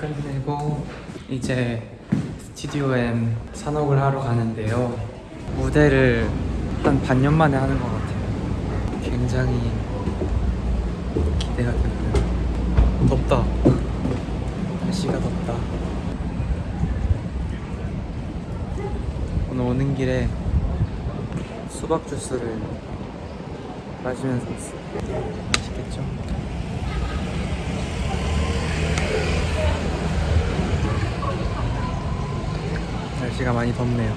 끝내고 이제 스튜디오 M 산옥을 하러 가는데요. 무대를 한 반년 만에 하는 것 같아요. 굉장히 기대가 되고요 덥다. 날씨가 덥다. 오늘 오는 길에 수박 주스를 마시면서 왔어요. 맛있겠죠? 날씨가 많이 덥네요.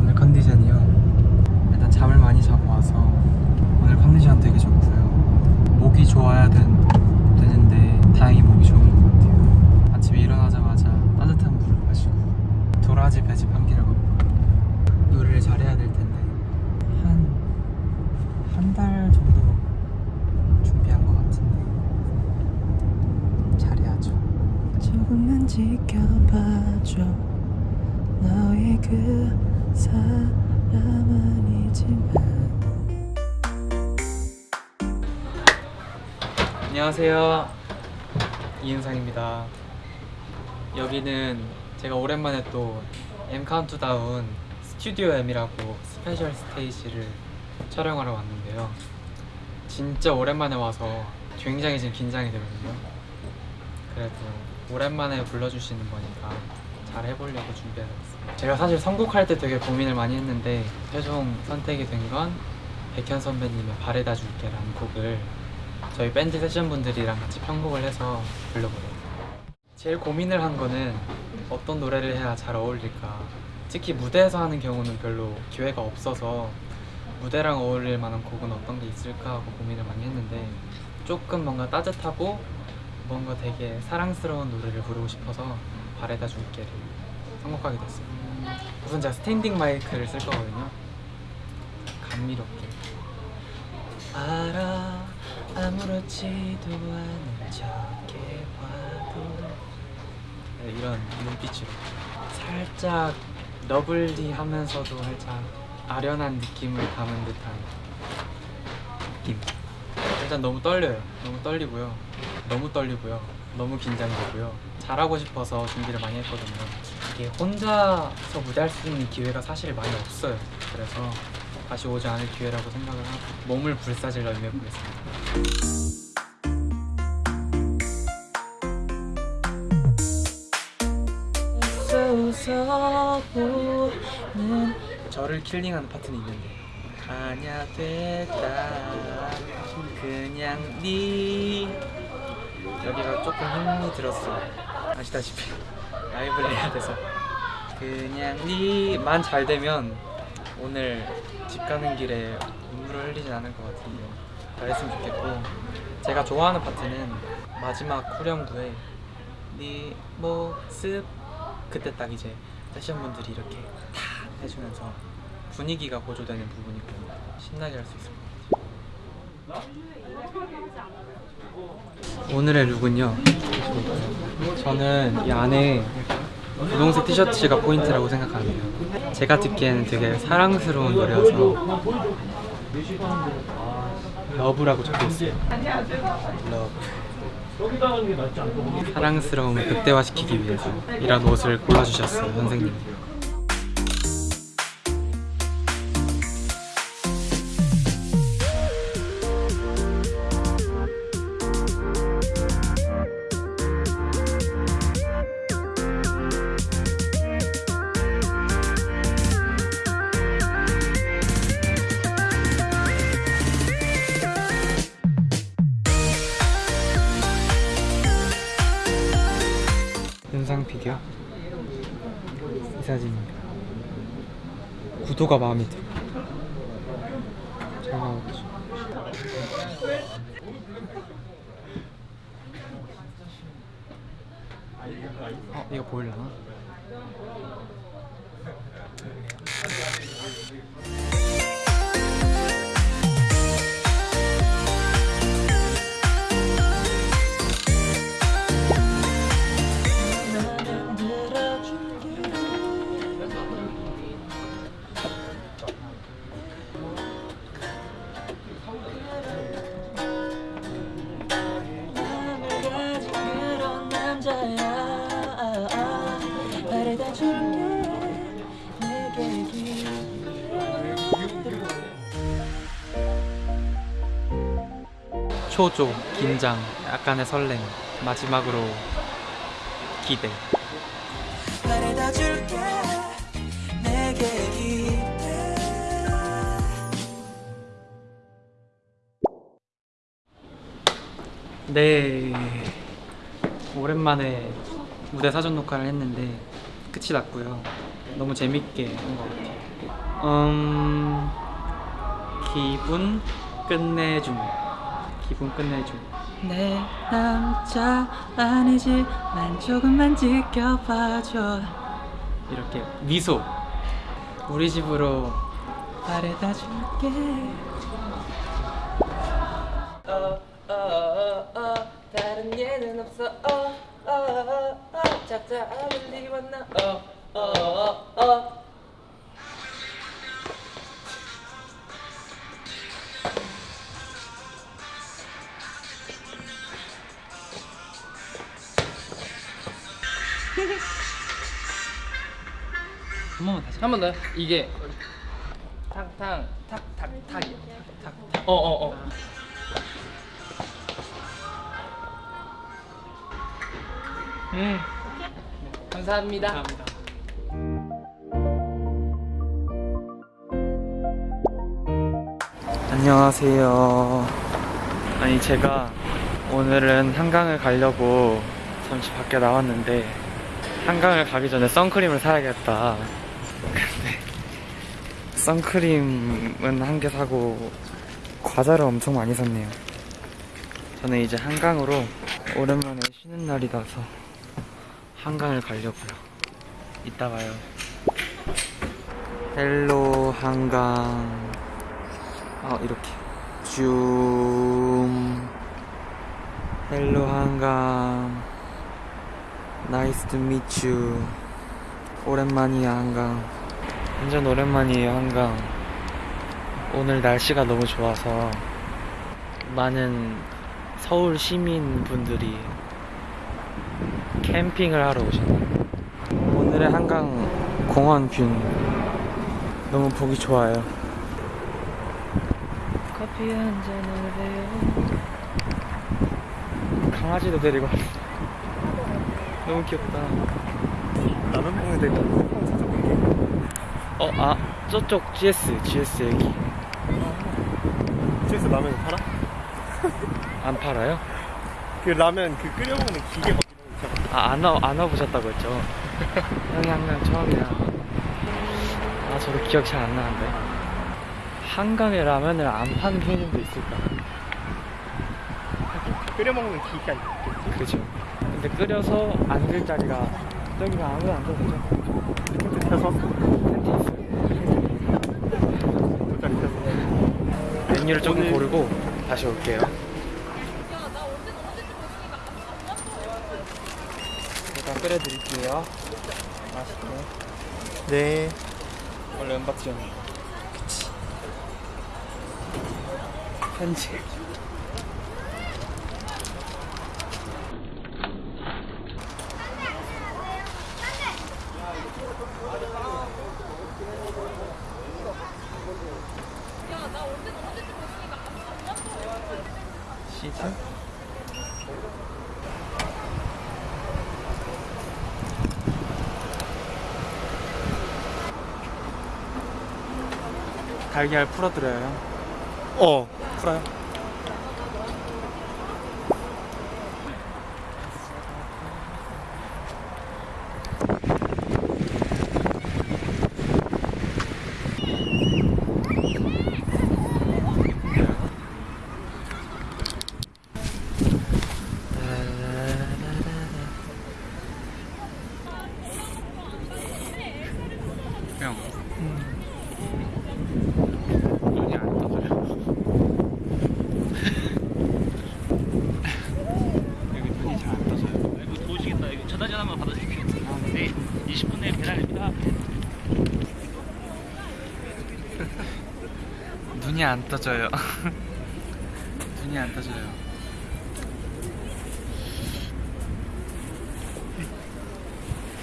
오늘 컨디션이요. 일단 잠을 많이 자고 와서 오늘 컨디션 되게 좋고요. 목이 좋아야 된, 되는데 다행히 목이 좋은 것 같아요. 아침에 일어나자마자 따뜻한 물을 마시고 도라지 배즙 한 개를 먹고 노래를 잘해야 될 텐데 한 한 달 정도 준비한 것 같은데 잘해야죠. 조금만 지켜봐줘. 너의 그 사람 아니지만. 안녕하세요. 이은상입니다. 여기는 제가 오랜만에 또 M 카운트다운 스튜디오 M이라고 special stage를 촬영하러 왔는데요. 진짜 오랜만에 와서 굉장히 지금 긴장이 되거든요. 그래도 오랜만에 불러주시는 거니까 잘 해보려고 준비해봤습니다. 제가 사실 선곡할 때 되게 고민을 많이 했는데 최종 선택이 된 건 백현 선배님의 바래다 줄게라는 곡을 저희 밴드 세션 분들이랑 같이 편곡을 해서 불러보려고 제일 고민을 한 거는 어떤 노래를 해야 잘 어울릴까? 특히 무대에서 하는 경우는 별로 기회가 없어서 무대랑 어울릴 만한 곡은 어떤 게 있을까 하고 고민을 많이 했는데 조금 뭔가 따뜻하고 뭔가 되게 사랑스러운 노래를 부르고 싶어서 바래다 줄게를 선곡하게 됐어요. 우선 제가 standing 마이크를 쓸 거거든요. 감미롭게. 알아 아무렇지도 않은 척해 봐도. 네, 이런 눈빛으로. 살짝 lovely하면서도 살짝 아련한 느낌을 담은 듯한 느낌. 일단 너무 떨려요. 너무 떨리고요. 너무 떨리고요. 너무 긴장되고요. 잘하고 싶어서 준비를 많이 했거든요. 이게 혼자서 무대할 수 있는 기회가 사실 많이 없어요. 그래서 다시 오지 않을 기회라고 생각을 하고 몸을 불사질러 임해보겠습니다 저를 킬링하는 파트는 있는데. 아냐 됐다. 그냥 네 여기가 조금 힘이 들었어. 아시다시피. 라이브를 해야 돼서. 그냥 네만 잘 되면 오늘 집 가는 길에 눈물을 흘리진 않을 것 같은데. 잘했으면 좋겠고. 제가 좋아하는 파트는 마지막 후렴구에 네 모습. 그때 딱 이제 세션분들이 이렇게 다 해주면서 분위기가 고조되는 부분이고 신나게 할 수 있을 것 같아요. 오늘의 룩은요? 저는 이 안에 분홍색 티셔츠가 포인트라고 생각하는데요. 제가 듣기에는 되게 사랑스러운 노래여서 love라고 적혀있어요. 사랑스러움을 극대화시키기 위해서 이런 옷을 골라주셨어요 선생님 사진입니다. 구도가 마음에 들어 잘 나왔죠 어 이거 보일라나? 초조, 긴장, 약간의 설렘, 마지막으로 기대. 네. 오랜만에 무대 사전 녹화를 했는데 끝이 났고요. 너무 재밌게 한 것 같아요. 음, 기분 끝내줌. 기분 끝내줌. 내 남자 아니지만 조금만 지켜봐줘. 이렇게 미소. 우리 집으로 바래다 줄게. 어, 어, 어, 어, 다른 예는 없어. 어, 어, 어, 어, 잡자을 입었나? 어, 어, 어, 어. 한 번만 다시. 한 번 더. 이게 탕탕 탁탁 탁이요. 탁탁. 어어 어. 음. 감사합니다. 감사합니다. 안녕하세요. 아니 제가 오늘은 한강을 가려고 잠시 밖에 나왔는데 한강을 가기 전에 선크림을 사야겠다. 근데 선크림은 한 개 사고 과자를 엄청 많이 샀네요. 저는 이제 한강으로 오랜만에 쉬는 날이라서 한강을 가려고요. 이따 봐요. hello 한강. 아 이렇게 줌. hello 한강. nice to meet you. 오랜만이야 한강. 완전 오랜만이에요 한강. 오늘 날씨가 너무 좋아서 많은 서울 시민분들이 캠핑을 하러 오셨네요. 오늘의 한강 공원 view 너무 보기 좋아요. 커피 한 잔을 해요. 강아지도 데리고 왔어. 너무 귀엽다. 먹는 데가 어, 아, 저쪽 GS, GS 여기. 집에서 라면 팔아? 안 팔아요? 그 라면 그 끓여 먹는 기계 막 이런 거 있잖아. 아, 안, 와, 안 와보셨다고 했죠? 형이 한강 처음이야. 아, 저도 기억 잘 안 나는데. 한강에 라면을 안 파는 편의점도 있을까? 끓여 먹는 기계가 있겠지? 그죠. 근데 끓여서 앉을 자리가 저기가 아무도 안 되죠? 텐트 펴서. 돗자리 펴서 메뉴를 조금 오늘- 고르고 다시 올게요. 일단 끓여드릴게요. 맛있게. 네 원래 은박지였는데. 그치. 편지. 시즌? 달걀 풀어드려요. 어 풀어요. 눈이 안 떠져요 눈이 안 떠져요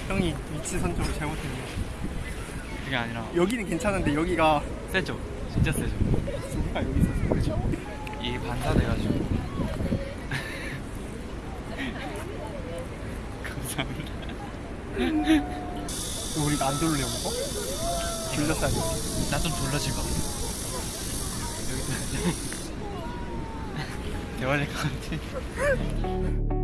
형이 위치 선정을 잘못했네요 그게 아니라 여기는 괜찮은데 여기가 세죠? 진짜 세죠? 우리가 여기 있어서 그죠? 이 반사돼가지고 감사합니다 우리가 안 돌려 먹어? 돌렸다니 나좀 돌려줄 것 같아 여기서 대화될 것 같아.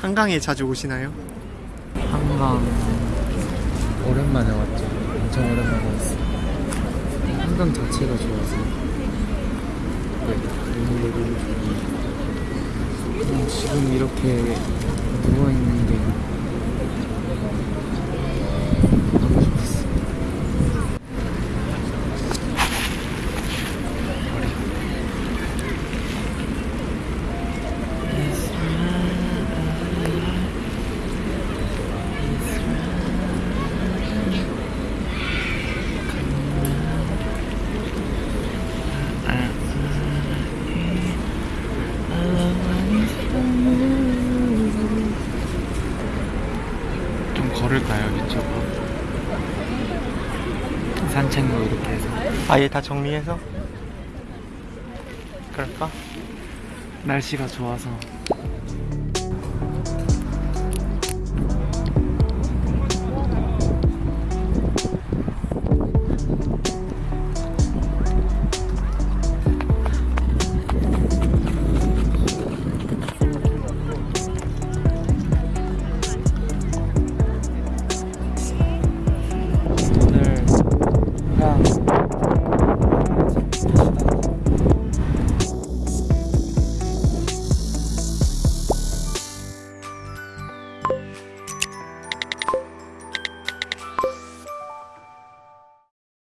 한강에 자주 오시나요? 한강 오랜만에 왔죠. 엄청 오랜만에 왔어. 한강 자체가 좋아서. 네. 그냥 지금 이렇게 누워 있는 게 걸을까요 이쪽으로? 산책로 이렇게 해서. 아예 다 정리해서? 그럴까? 날씨가 좋아서